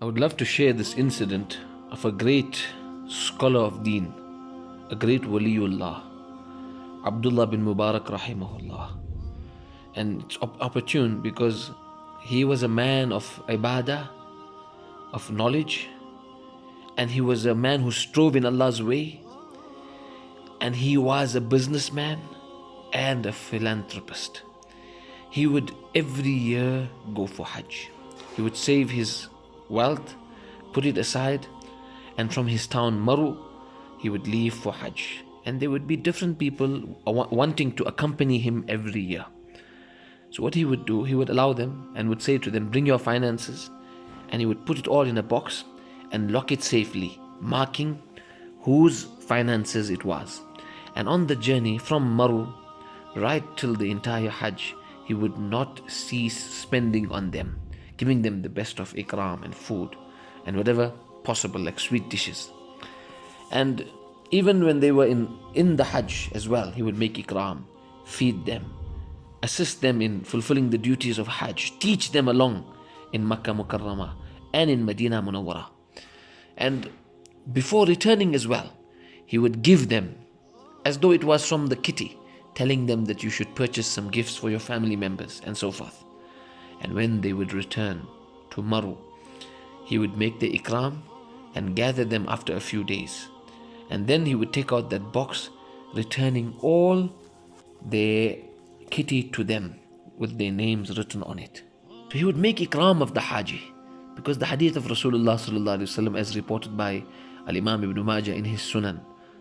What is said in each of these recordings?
I would love to share this incident of a great scholar of deen, a great waliullah, Abdullah bin Mubarak rahimahullah. And it's op- opportune because he was a man of ibadah, of knowledge, and he was a man who strove in Allah's way, and he was a businessman and a philanthropist. He would every year go for Hajj. He would save his wealth, put it aside, and from his town Maru, he would leave for Hajj. And there would be different people wanting to accompany him every year. So, what he would do, he would allow them and would say to them, Bring your finances. And he would put it all in a box and lock it safely, marking whose finances it was. And on the journey from Maru right till the entire Hajj, he would not cease spending on them, giving them the best of ikram and food and whatever possible, like sweet dishes. And even when they were in, in the Hajj as well, he would make ikram, feed them, assist them in fulfilling the duties of Hajj, teach them along in Makkah Mukarramah and in Medina Munawwara. And before returning as well, he would give them as though it was from the kitty, telling them that you should purchase some gifts for your family members and so forth. And when they would return to Maru, he would make the ikram and gather them after a few days. And then he would take out that box, returning all their kitty to them with their names written on it. So he would make ikram of the Haji because the hadith of Rasulullah as reported by Al Imam Ibn Majah in his Sunan,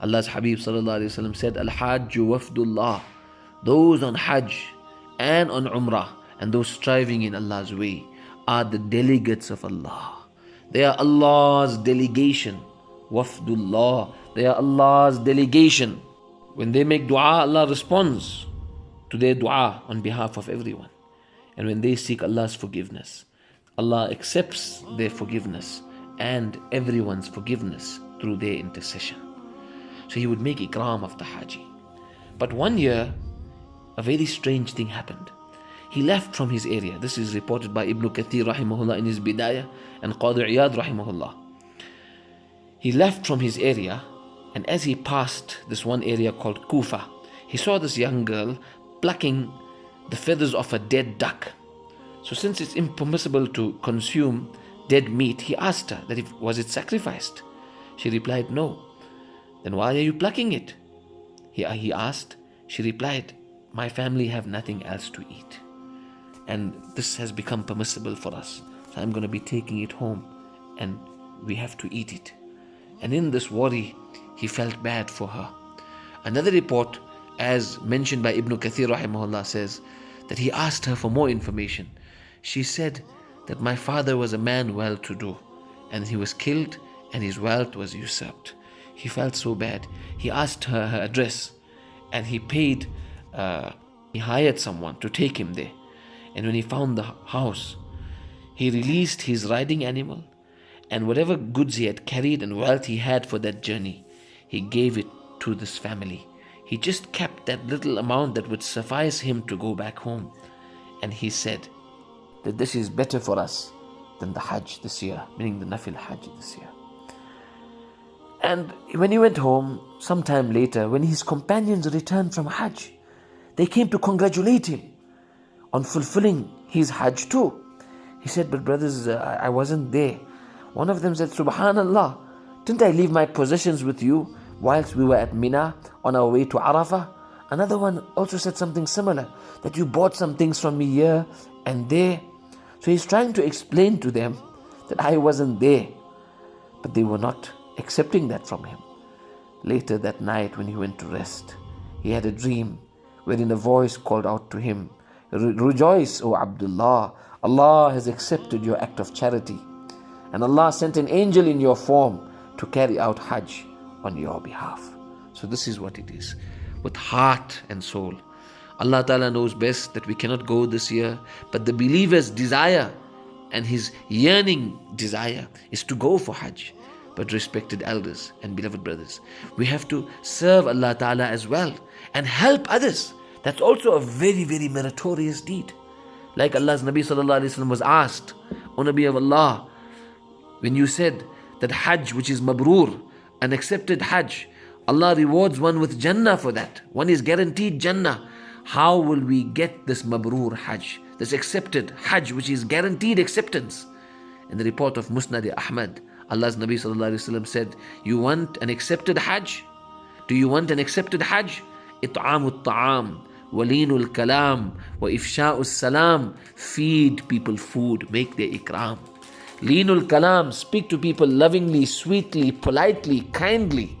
Allah's Habib said, Al Hajj wafdullah, those on Hajj and on Umrah and those striving in Allah's way are the delegates of Allah. They are Allah's delegation. Wafdullah, they are Allah's delegation. When they make dua, Allah responds to their dua on behalf of everyone. And when they seek Allah's forgiveness, Allah accepts their forgiveness and everyone's forgiveness through their intercession. So he would make ikram of the Haji. But one year, a very strange thing happened. He left from his area. This is reported by Ibn Kathir rahimahullah in his Bidayah and Qadi Iyad rahimahullah. He left from his area and as he passed this one area called Kufa, he saw this young girl plucking the feathers of a dead duck. So since it's impermissible to consume dead meat, he asked her that if was it sacrificed. She replied, No. Then why are you plucking it? He, he asked. She replied, My family have nothing else to eat. And this has become permissible for us. So I'm going to be taking it home and we have to eat it. And in this worry, he felt bad for her. Another report, as mentioned by Ibn Kathir rahimahullah, says that he asked her for more information. She said that my father was a man well to do, and he was killed and his wealth was usurped. He felt so bad. He asked her her address and he paid, uh, he hired someone to take him there. And when he found the house, he released his riding animal and whatever goods he had carried and wealth he had for that journey, he gave it to this family. He just kept that little amount that would suffice him to go back home. And he said that this is better for us than the Hajj this year, meaning the Nafil Hajj this year. And when he went home, sometime later, when his companions returned from Hajj, they came to congratulate him on fulfilling his Hajj too. He said, But brothers, uh, I wasn't there. One of them said, Subhanallah, didn't I leave my possessions with you whilst we were at Mina on our way to Arafah? Another one also said something similar that you bought some things from me here and there. So he's trying to explain to them that I wasn't there, but they were not accepting that from him. Later that night, when he went to rest, he had a dream wherein a voice called out to him, Rejoice, O Abdullah, Allah has accepted your act of charity, and Allah sent an angel in your form to carry out Hajj on your behalf. So, this is what it is with heart and soul. Allah Ta'ala knows best that we cannot go this year, but the believer's desire and his yearning desire is to go for Hajj but respected elders and beloved brothers. We have to serve Allah Ta'ala as well and help others. That's also a very, very meritorious deed. Like Allah's Nabi was asked, O Nabi of Allah, when you said that Hajj, which is Mabrur, an accepted Hajj, Allah rewards one with Jannah for that. One is guaranteed Jannah. How will we get this Mabrur Hajj, this accepted Hajj, which is guaranteed acceptance? In the report of Musnad Ahmad, Allah's Nabi said, You want an accepted Hajj? Do you want an accepted Hajj? إطعام الطعام ولين الكلام وإفشاء السلام Feed people food, make their ikram. Leenul kalam, speak to people lovingly, sweetly, politely, kindly,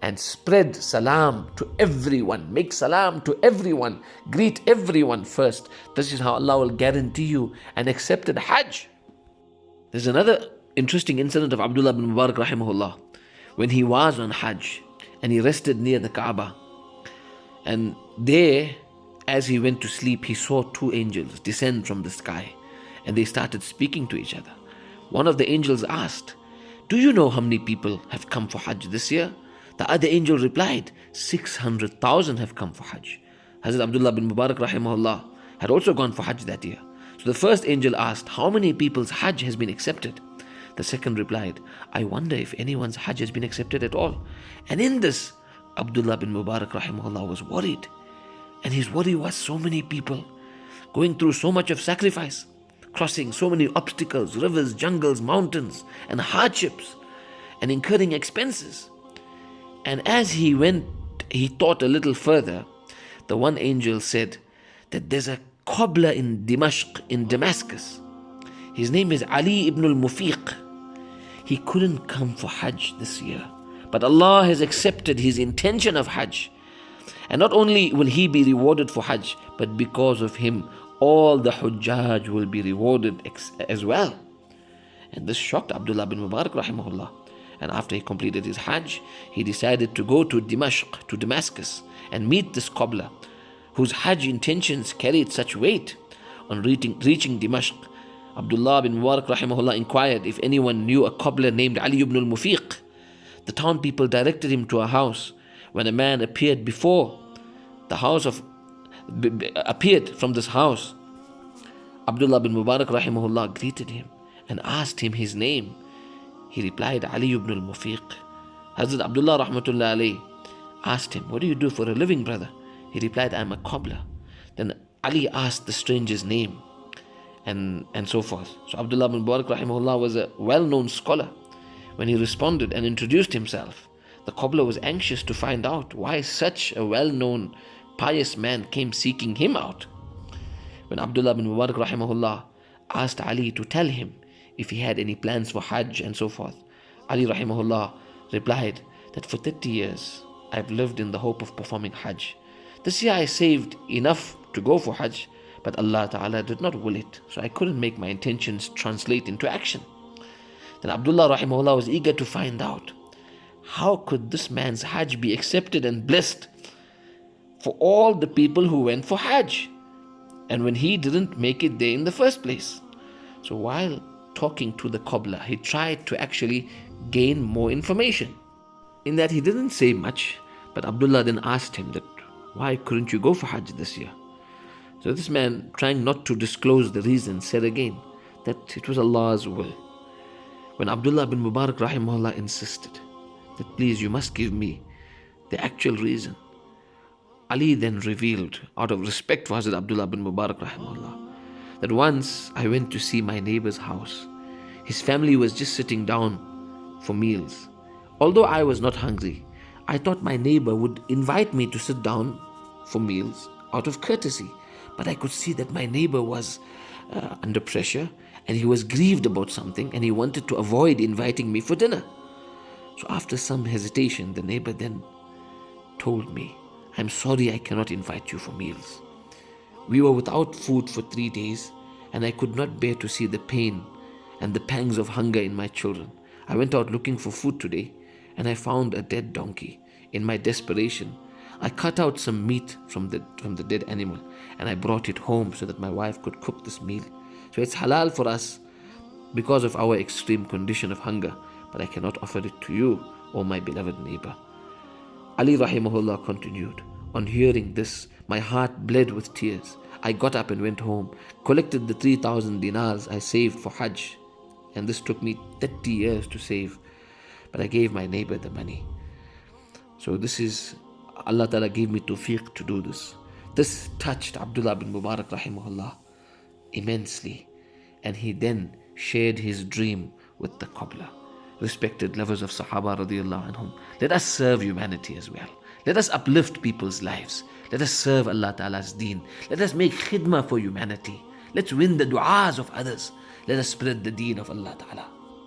and spread salam to everyone. Make salam to everyone. Greet everyone first. This is how Allah will guarantee you an accepted Hajj. There's another interesting incident of Abdullah bin Mubarak rahimahullah when he was on Hajj and he rested near the Kaaba. And there, as he went to sleep, he saw two angels descend from the sky and they started speaking to each other. One of the angels asked, Do you know how many people have come for Hajj this year? The other angel replied, 600,000 have come for Hajj. Hazrat Abdullah bin Mubarak rahimahullah had also gone for Hajj that year. So the first angel asked, How many people's Hajj has been accepted? The second replied, I wonder if anyone's Hajj has been accepted at all. And in this, Abdullah bin Mubarak rahimahullah was worried. And his worry was so many people going through so much of sacrifice crossing so many obstacles, rivers, jungles, mountains, and hardships, and incurring expenses. And as he went, he thought a little further. The one angel said that there's a cobbler in Dimashq, in Damascus. His name is Ali ibn al Mufiq. He couldn't come for Hajj this year, but Allah has accepted his intention of Hajj. And not only will he be rewarded for Hajj, but because of him, all the Hujjaj will be rewarded as well. And this shocked Abdullah bin Mubarak rahimahullah. And after he completed his Hajj, he decided to go to Dimashq, to Damascus, and meet this cobbler, whose Hajj intentions carried such weight. On reaching, reaching Dimashq, Abdullah bin Mubarak rahimahullah inquired if anyone knew a cobbler named Ali ibn al-Mufiq. The town people directed him to a house when a man appeared before the house of appeared from this house, Abdullah bin Mubarak rahimahullah greeted him and asked him his name. He replied, Ali ibn al-Mufiq. Hazrat Abdullah rahmatullah asked him, What do you do for a living, brother? He replied, I am a cobbler. Then Ali asked the stranger's name and, and so forth. So Abdullah bin Mubarak rahimahullah was a well-known scholar. When he responded and introduced himself, the cobbler was anxious to find out why such a well-known pious man came seeking him out. When Abdullah bin Mubarak rahimahullah asked Ali to tell him if he had any plans for Hajj and so forth, Ali rahimahullah replied that for 30 years I've lived in the hope of performing Hajj. This year I saved enough to go for Hajj, but Allah Ta'ala did not will it, so I couldn't make my intentions translate into action. Then Abdullah rahimahullah was eager to find out how could this man's Hajj be accepted and blessed for all the people who went for Hajj and when he didn't make it there in the first place. So while talking to the cobbler, he tried to actually gain more information. In that he didn't say much, but Abdullah then asked him that why couldn't you go for Hajj this year? So this man, trying not to disclose the reason, said again that it was Allah's will. When Abdullah bin Mubarak rahimahullah insisted that please you must give me the actual reason, Ali then revealed, out of respect for Hazrat Abdullah bin Mubarak rahimahullah, that once I went to see my neighbor's house. His family was just sitting down for meals. Although I was not hungry, I thought my neighbor would invite me to sit down for meals out of courtesy. But I could see that my neighbor was uh, under pressure and he was grieved about something and he wanted to avoid inviting me for dinner. So after some hesitation, the neighbor then told me I'm sorry I cannot invite you for meals. We were without food for three days, and I could not bear to see the pain and the pangs of hunger in my children. I went out looking for food today, and I found a dead donkey. In my desperation, I cut out some meat from the, from the dead animal, and I brought it home so that my wife could cook this meal. So it's halal for us because of our extreme condition of hunger, but I cannot offer it to you, O my beloved neighbor. Ali rahimahullah continued, On hearing this, my heart bled with tears. I got up and went home, collected the 3,000 dinars I saved for Hajj, And this took me 30 years to save. But I gave my neighbor the money. So this is Allah Ta'ala gave me tawfiq to do this. This touched Abdullah bin Mubarak rahimahullah immensely. And he then shared his dream with the cobbler. Respected lovers of Sahaba radiallahu anhum. Let us serve humanity as well. Let us uplift people's lives. Let us serve Allah Ta'ala's deen. Let us make khidmah for humanity. Let's win the du'as of others. Let us spread the deen of Allah Ta'ala.